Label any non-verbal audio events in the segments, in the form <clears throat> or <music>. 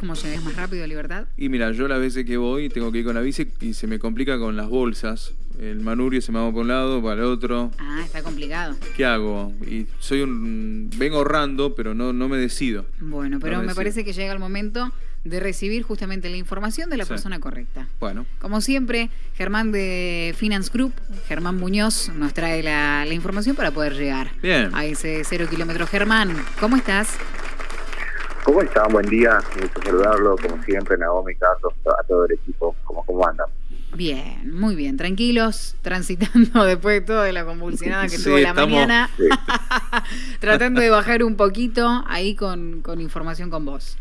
cómo llegas más rápido a Libertad? Y mira, yo las veces que voy tengo que ir con la bici y se me complica con las bolsas. El manurio se me va por un lado, para el otro. Ah, está complicado. ¿Qué hago? Y soy un... Vengo ahorrando, pero no, no me decido. Bueno, pero No me parece que llega el momento de recibir justamente la información de la Sí. persona correcta. Bueno, Como siempre, Germán de Finance Group, Germán Muñoz, nos trae la, la información para poder llegar Bien. a ese cero kilómetros. Germán, ¿cómo estás? ¿Cómo están? Buen día, me gusta saludarlo, como siempre, Naomi, Carlos, a todo el equipo, ¿cómo, cómo andan? Bien, muy bien, tranquilos, transitando <laughs> después de toda la convulsionada que Sí, tuvo la estamos- mañana, Sí. <laughs> tratando de bajar un poquito ahí con, con información con vos.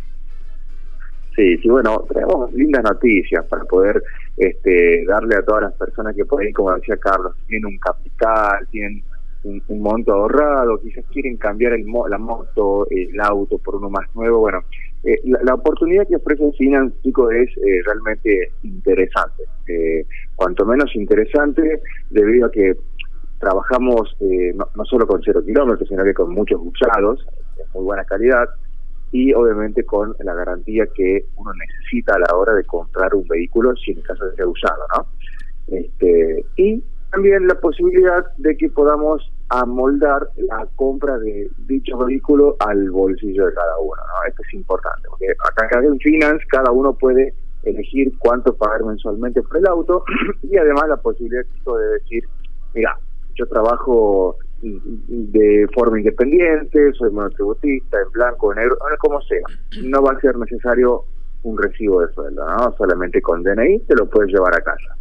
Sí, sí, bueno, tenemos lindas noticias para poder este, darle a todas las personas que por ahí, como decía Carlos, tienen un capital, tienen un, monto ahorrado, quizás quieren cambiar el mo- la moto, el auto por uno más nuevo. Bueno, eh, la, la oportunidad que ofrece Finance, chicos, es eh, realmente interesante. Eh, cuanto menos interesante, debido a que trabajamos eh, no, no solo con cero kilómetros, sino que con muchos usados, de muy buena calidad, y obviamente con la garantía que uno necesita a la hora de comprar un vehículo si en caso de ser usado, ¿no? Este, y también la posibilidad de que podamos amoldar la compra de dicho vehículo al bolsillo de cada uno, ¿no? Esto es importante, porque acá en Finance cada uno puede elegir cuánto pagar mensualmente por el auto <clears throat> y además la posibilidad de decir, mira, yo trabajo de forma independiente, soy monotributista, en blanco, en negro, como sea. No va a ser necesario un recibo de sueldo, ¿no? Solamente con DNI te lo puedes llevar a casa.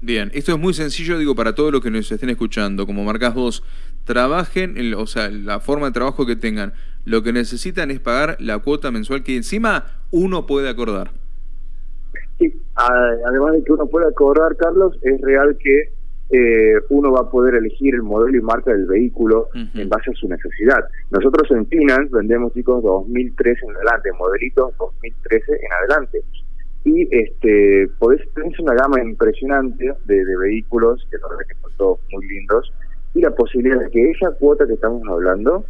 Bien. Esto es muy sencillo, digo, para todos los que nos estén escuchando. Como marcás vos, trabajen, el- o sea, la forma de trabajo que tengan. Lo que necesitan es pagar la cuota mensual que encima uno puede acordar. Sí, además de que uno pueda cobrar, Carlos, es real que eh, uno va a poder elegir el modelo y marca del vehículo en base a su necesidad. Nosotros en Finance vendemos, chicos, 2013 en adelante, modelitos 2013 en adelante. Y este podés tenés una gama impresionante de, de vehículos, que la verdad que son todos muy lindos, y la posibilidad de que esa cuota que estamos hablando,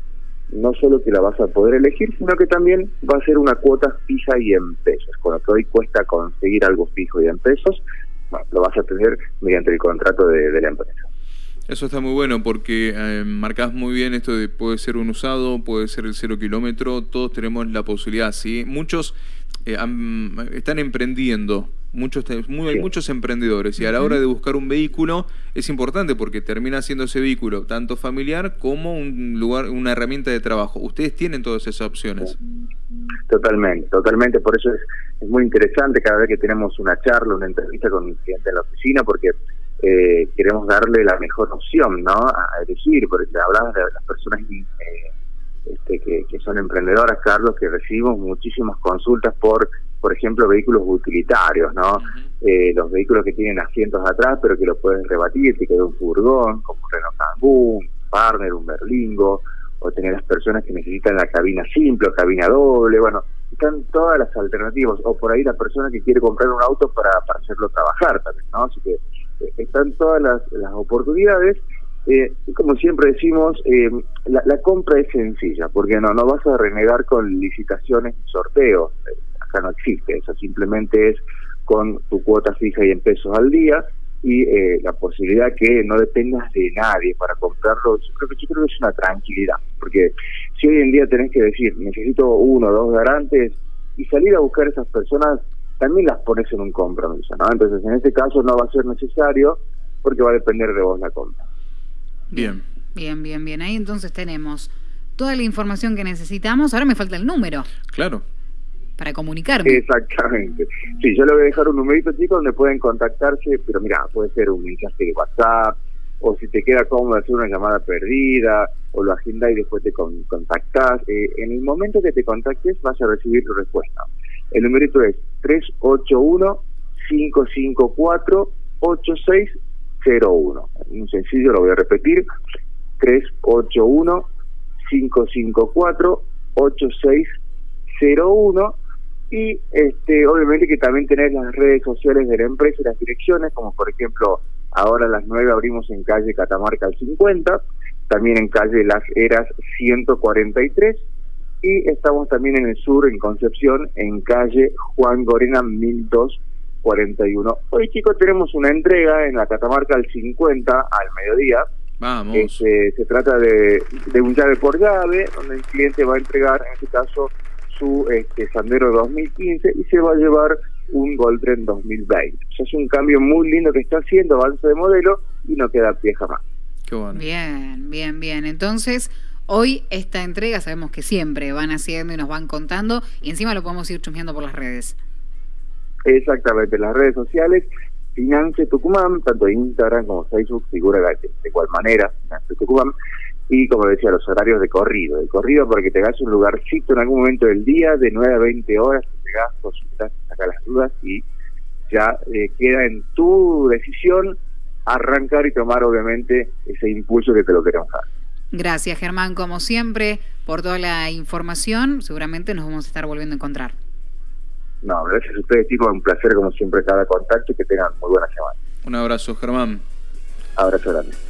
no solo que la vas a poder elegir, sino que también va a ser una cuota fija y en pesos. Con lo que hoy cuesta conseguir algo fijo y en pesos, bueno, lo vas a tener mediante el contrato de, de la empresa. Eso está muy bueno porque eh, marcás muy bien esto de puede ser un usado, puede ser el cero kilómetro, todos tenemos la posibilidad, ¿sí? Muchos eh, han- están emprendiendo, muchos, te- muy- hay muchos emprendedores y a la hora de buscar un vehículo es importante porque termina siendo ese vehículo tanto familiar como un lugar, una herramienta de trabajo. Ustedes tienen todas esas opciones. Totalmente, totalmente. Por eso es, es muy interesante cada vez que tenemos una charla, una entrevista con un cliente en la oficina, porque eh, queremos darle la mejor opción, ¿no? A, a elegir, porque hablabas de las personas eh, este, que, que son emprendedoras, Carlos, que recibimos muchísimas consultas por, por ejemplo, vehículos utilitarios, ¿no? Eh, los vehículos que tienen asientos atrás, pero que lo puedes rebatir, que queda un furgón, como un Renault Kangoo, un Partner, un Berlingo, o tener las personas que necesitan la cabina simple o cabina doble, bueno, están todas las alternativas, o por ahí la persona que quiere comprar un auto para, para hacerlo trabajar también, ¿no? Así que eh, están todas las, las oportunidades. Eh, como siempre decimos, eh, la, la compra es sencilla, porque no, no vas a renegar con licitaciones y sorteos, Eh, acá no existe eso, simplemente es con tu cuota fija y en pesos al día, y eh, la posibilidad que no dependas de nadie para comprarlo, yo creo que yo es una tranquilidad, porque si hoy en día tenés que decir necesito uno o dos garantes y salir a buscar esas personas, también las pones en un compromiso, ¿no? Entonces en este caso no va a ser necesario porque va a depender de vos la compra. Bien. Bien, bien, bien. Ahí entonces tenemos toda la información que necesitamos. Ahora me falta el número Claro. para comunicarme. Exactamente. Sí, yo le voy a dejar un numerito, chicos, donde pueden contactarse, pero mira, puede ser un mensaje de WhatsApp, o si te queda cómodo hacer una llamada perdida, o lo agendás y después te con- contactás. Eh, en el momento que te contactes vas a recibir tu respuesta. El numerito es 381-554-8601. Un sencillo, lo voy a repetir. 381-554-8601 y este obviamente que también tenés las redes sociales de la empresa y las direcciones, como por ejemplo ahora a las 9 abrimos en calle Catamarca al 50, también en calle Las Heras 143 y estamos también en el sur, en Concepción, en calle Juan Gorena 1241. Hoy chicos tenemos una entrega en la Catamarca al 50 al mediodía. Vamos. Este, se trata de, de un llave por llave, donde el cliente va a entregar, en este caso, su este, Sandero 2015 y se va a llevar un Goldren 2020. O es un cambio muy lindo que está haciendo, avance de modelo y no queda pie jamás. Qué bueno. Bien, bien, bien. Entonces, hoy esta entrega sabemos que siempre van haciendo y nos van contando y encima lo podemos ir chusmeando por las redes. Exactamente, las redes sociales, Finance Tucumán, tanto Instagram como Facebook, figura de, igual manera, Finance Tucumán, y como decía, los horarios de corrido, de corrido para que te hagas un lugarcito en algún momento del día, de 9 a 20 horas, llegas, consultas, sacas las dudas y ya eh, queda en tu decisión arrancar y tomar obviamente ese impulso que te lo queremos dar. Gracias Germán, como siempre, por toda la información. Seguramente nos vamos a estar volviendo a encontrar. No, gracias a ustedes chicos, un placer como siempre cada contacto y que tengan muy buena semana. Un abrazo Germán. Abrazo grande.